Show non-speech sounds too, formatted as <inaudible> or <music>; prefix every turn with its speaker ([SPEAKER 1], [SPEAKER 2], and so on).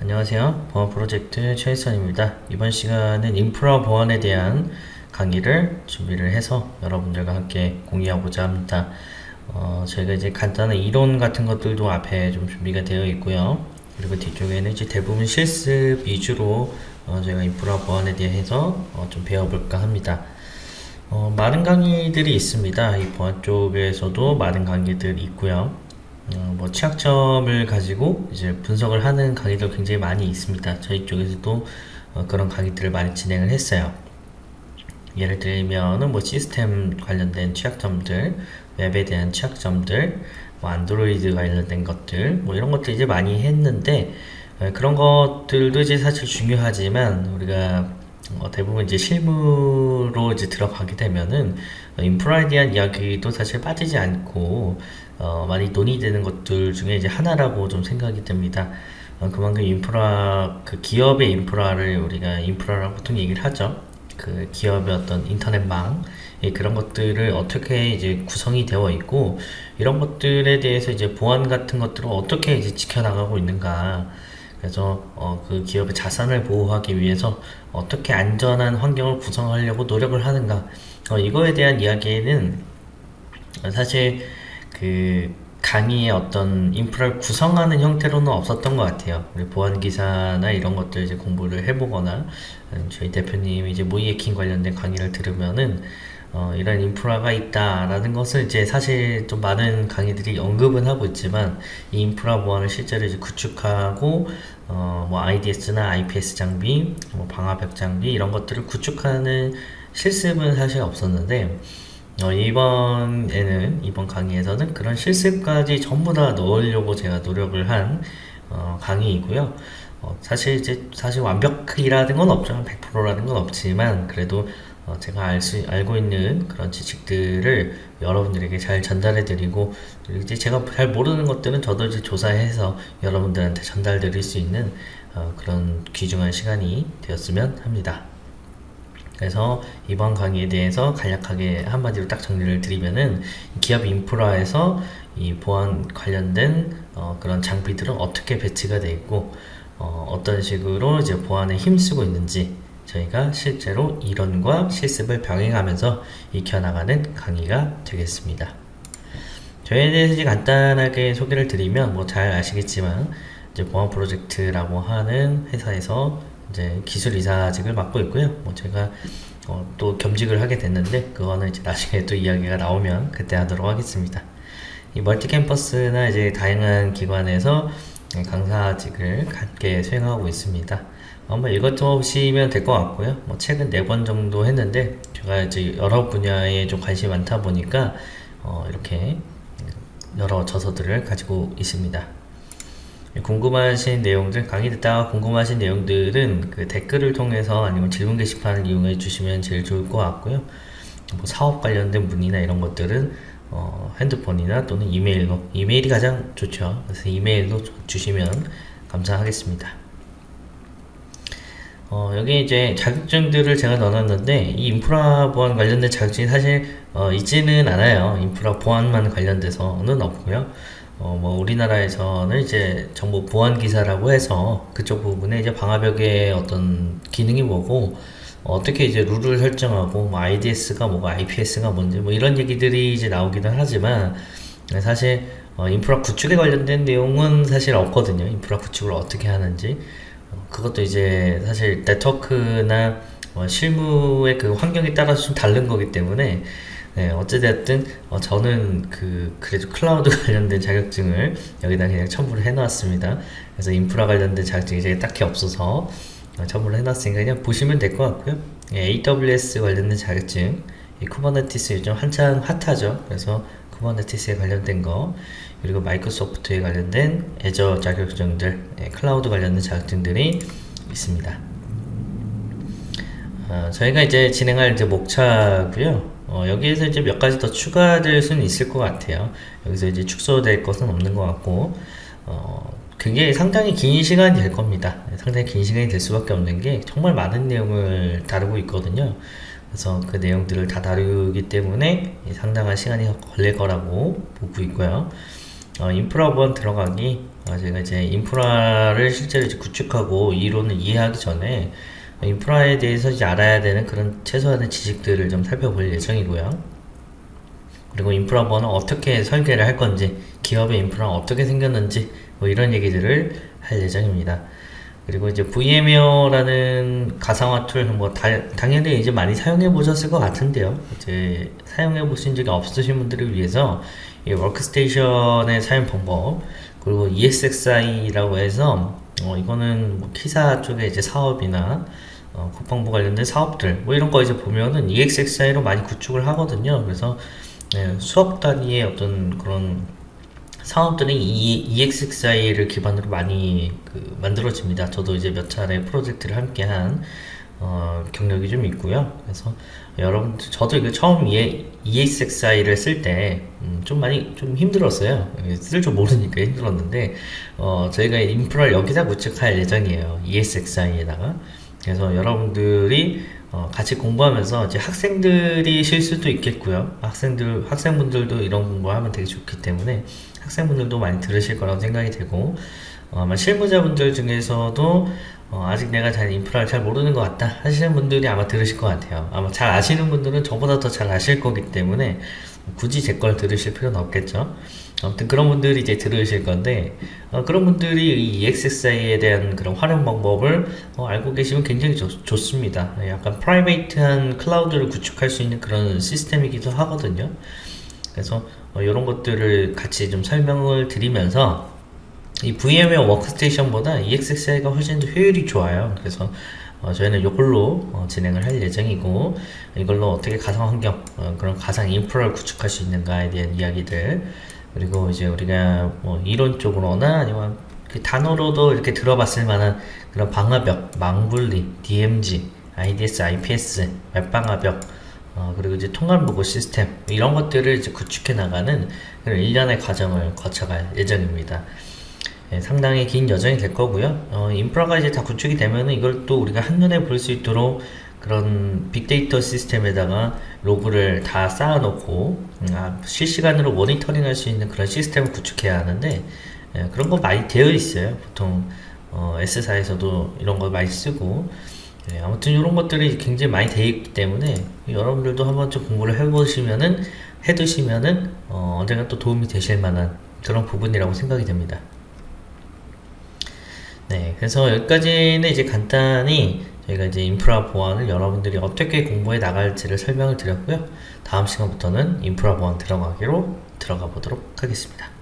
[SPEAKER 1] 안녕하세요. 보안 프로젝트 최일선입니다. 이번 시간은 인프라 보안에 대한 강의를 준비를 해서 여러분들과 함께 공유하고자 합니다. 어, 저희가 이제 간단한 이론 같은 것들도 앞에 좀 준비가 되어 있고요. 그리고 뒤쪽에는 이제 대부분 실습 위주로 어, 저희가 인프라 보안에 대해서 어, 좀 배워볼까 합니다. 어, 많은 강의들이 있습니다. 이 보안 쪽에서도 많은 강의들이 있고요. 어, 뭐 취약점을 가지고 이제 분석을 하는 강의도 굉장히 많이 있습니다. 저희 쪽에서도 어, 그런 강의들을 많이 진행을 했어요. 예를 들면은 뭐 시스템 관련된 취약점들, 웹에 대한 취약점들, 뭐 안드로이드 관련된 것들, 뭐 이런 것들 이제 많이 했는데 어, 그런 것들도 이제 사실 중요하지만 우리가 어, 대부분 이제 실무로 이제 들어가게 되면은 어, 인프라에 대한 이야기도 사실 빠지지 않고 어, 많이 논의되는 것들 중에 이제 하나라고 좀 생각이 됩니다. 어, 그만큼 인프라 그 기업의 인프라를 우리가 인프라라고 보통 얘기를 하죠. 그 기업의 어떤 인터넷망 예, 그런 것들을 어떻게 이제 구성이 되어 있고 이런 것들에 대해서 이제 보안 같은 것들을 어떻게 이제 지켜나가고 있는가 그래서 어, 그 기업의 자산을 보호하기 위해서 어떻게 안전한 환경을 구성하려고 노력을 하는가 어, 이거에 대한 이야기는 사실 그 강의의 어떤 인프라를 구성하는 형태로는 없었던 것 같아요. 우리 보안 기사나 이런 것들 이제 공부를 해보거나 저희 대표님이 이제 모이에킹 관련된 강의를 들으면은 어, 이런 인프라가 있다라는 것을 이제 사실 좀 많은 강의들이 언급은 하고 있지만 이 인프라 보안을 실제로 이제 구축하고 어, 뭐 IDS나 IPS 장비, 뭐 방화벽 장비 이런 것들을 구축하는 실습은 사실 없었는데 어, 이번에는 이번 강의에서는 그런 실습까지 전부 다 넣으려고 제가 노력을 한 어, 강의이고요. 어, 사실 이제 사실 완벽이라는 건 없죠. 100%라는 건 없지만 그래도 어, 제가 알 수, 알고 있는 그런 지식들을 여러분들에게 잘 전달해 드리고 이제 제가 잘 모르는 것들은 저도 이제 조사해서 여러분들한테 전달 드릴 수 있는 어, 그런 귀중한 시간이 되었으면 합니다. 그래서 이번 강의에 대해서 간략하게 한마디로 딱 정리를 드리면은 기업 인프라에서 이 보안 관련된 어, 그런 장비들은 어떻게 배치가 되어 있고 어, 떤 식으로 이제 보안에 힘쓰고 있는지 저희가 실제로 이론과 실습을 병행하면서 익혀나가는 강의가 되겠습니다. 저희에 대해서 간단하게 소개를 드리면 뭐 잘 아시겠지만 이제 보안 프로젝트라고 하는 회사에서 이제 기술 이사직을 맡고 있고요. 뭐 제가 어, 또 겸직을 하게 됐는데 그거는 이제 나중에 또 이야기가 나오면 그때 하도록 하겠습니다. 이 멀티 캠퍼스나 이제 다양한 기관에서 강사직을 함께 수행하고 있습니다. 한번 읽어보시면 될 것 같고요. 뭐 책은 네권 정도 했는데 제가 이제 여러 분야에 좀 관심이 많다 보니까 어, 이렇게 여러 저서들을 가지고 있습니다. 궁금하신 내용들 강의 듣다가 궁금하신 내용들은 그 댓글을 통해서 아니면 질문 게시판을 이용해 주시면 제일 좋을 것 같고요. 뭐 사업 관련된 문의나 이런 것들은 어, 핸드폰이나 또는 이메일로 이메일이 가장 좋죠. 그래서 이메일로 주시면 감사하겠습니다. 어, 여기 이제 자격증들을 제가 넣어놨는데 이 인프라 보안 관련된 자격증이 사실 어, 있지는 않아요. 인프라 보안만 관련돼서는 없고요 어, 뭐 우리나라에서는 이제 정보 보안 기사라고 해서 그쪽 부분에 이제 방화벽의 어떤 기능이 뭐고 어떻게 이제 룰을 설정하고 뭐 IDS가 뭐고 IPS가 뭔지 뭐 이런 얘기들이 이제 나오기는 하지만 사실 어, 인프라 구축에 관련된 내용은 사실 없거든요. 인프라 구축을 어떻게 하는지 어, 그것도 이제 사실 네트워크나 어, 실무의 그 환경에 따라서 좀 다른 거기 때문에 네, 어찌됐든 어, 저는 그 그래도 클라우드 <laughs> 관련된 자격증을 여기다 그냥 첨부를 해놨습니다. 그래서 인프라 관련된 자격증이 이제 딱히 없어서 어, 첨부를 해놨으니까 그냥 보시면 될 것 같고요. 예, AWS 관련된 자격증, 이 Kubernetes 요즘 한창 핫하죠. 그래서 Kubernetes에 관련된 거, 그리고 마이크로소프트에 관련된 Azure 자격증들, 예, 클라우드 관련된 자격증들이 있습니다. 어, 저희가 이제 진행할 이제 목차고요. 어, 여기에서 이제 몇 가지 더 추가될 수는 있을 것 같아요. 여기서 이제 축소될 것은 없는 것 같고, 어, 그게 상당히 긴 시간이 될 겁니다. 상당히 긴 시간이 될 수밖에 없는 게 정말 많은 내용을 다루고 있거든요. 그래서 그 내용들을 다 다루기 때문에 상당한 시간이 걸릴 거라고 보고 있고요. 어, 인프라 원 들어가기 아, 제가 이제 인프라를 실제로 이제 구축하고 이론을 이해하기 전에 인프라에 대해서 이제 알아야 되는 그런 최소한의 지식들을 좀 살펴볼 예정이고요. 그리고 인프라망은 어떻게 설계를 할 건지, 기업의 인프라는 어떻게 생겼는지, 뭐 이런 얘기들을 할 예정입니다. 그리고 이제 VMware라는 가상화 툴, 뭐, 다, 당연히 이제 많이 사용해 보셨을 것 같은데요. 이제 사용해 보신 적이 없으신 분들을 위해서 이 워크스테이션의 사용 방법, 그리고 ESXi라고 해서, 어, 이거는 뭐 KISA 쪽에 이제 사업이나 어, 국방부 관련된 사업들, 뭐 이런 거 이제 보면은 ESXi로 많이 구축을 하거든요. 그래서 네, 수억 단위의 어떤 그런 사업들이 이 EXXI를 기반으로 많이 그 만들어집니다. 저도 이제 몇 차례 프로젝트를 함께한 어, 경력이 좀 있고요. 그래서 여러분, 저도 이거 처음 EXXI를 쓸 때, 음, 좀 많이 좀 힘들었어요. 쓸 줄 모르니까 힘들었는데, 어, 저희가 인프라를 여기다 구축할 예정이에요. EXXI에다가. 그래서 여러분들이 어, 같이 공부하면서 이제 학생들이 실 수도 있겠고요. 학생들, 학생분들도 이런 공부하면 되게 좋기 때문에 학생분들도 많이 들으실 거라고 생각이 되고, 어, 아마 실무자분들 중에서도 어, 아직 내가 잘 인프라를 잘 모르는 것 같다 하시는 분들이 아마 들으실 것 같아요. 아마 잘 아시는 분들은 저보다 더 잘 아실 거기 때문에 굳이 제 걸 들으실 필요는 없겠죠. 아무튼 그런 분들이 이제 들으실 건데 어, 그런 분들이 이 ESXi에 대한 그런 활용 방법을 어, 알고 계시면 굉장히 좋, 좋습니다. 약간 private한 클라우드를 구축할 수 있는 그런 시스템이기도 하거든요. 그래서 어, 이런 것들을 같이 좀 설명을 드리면서 이 VMware 워크스테이션보다 ESXi가 훨씬 더 효율이 좋아요. 그래서 어, 저희는 이걸로 어, 진행을 할 예정이고 이걸로 어떻게 가상 환경 어, 그런 가상 인프라를 구축할 수 있는가에 대한 이야기들 그리고 이제 우리가 뭐 이론적으로나 아니면 그 단어로도 이렇게 들어봤을 만한 그런 방화벽, 망분리, DMG, IDS, IPS, 웹방화벽 어, 그리고 이제 통관 보고 시스템 이런 것들을 이제 구축해 나가는 그런 일련의 과정을 거쳐갈 예정입니다. 네, 상당히 긴 여정이 될 거고요. 어, 인프라가 이제 다 구축이 되면은 이걸 또 우리가 한눈에 볼 수 있도록 그런 빅데이터 시스템에다가 로그를 다 쌓아놓고 음, 아, 실시간으로 모니터링 할 수 있는 그런 시스템을 구축해야 하는데 예, 그런 거 많이 되어 있어요. 보통 어, S사에서도 이런 거 많이 쓰고 예, 아무튼 이런 것들이 굉장히 많이 되어 있기 때문에 여러분들도 한번 좀 공부를 해보시면은 해두시면은 어, 언젠가 또 도움이 되실 만한 그런 부분이라고 생각이 됩니다. 네, 그래서 여기까지는 이제 간단히 저희가 이제 인프라 보안을 여러분들이 어떻게 공부해 나갈지를 설명을 드렸고요. 다음 시간부터는 인프라 보안 들어가기로 들어가 보도록 하겠습니다.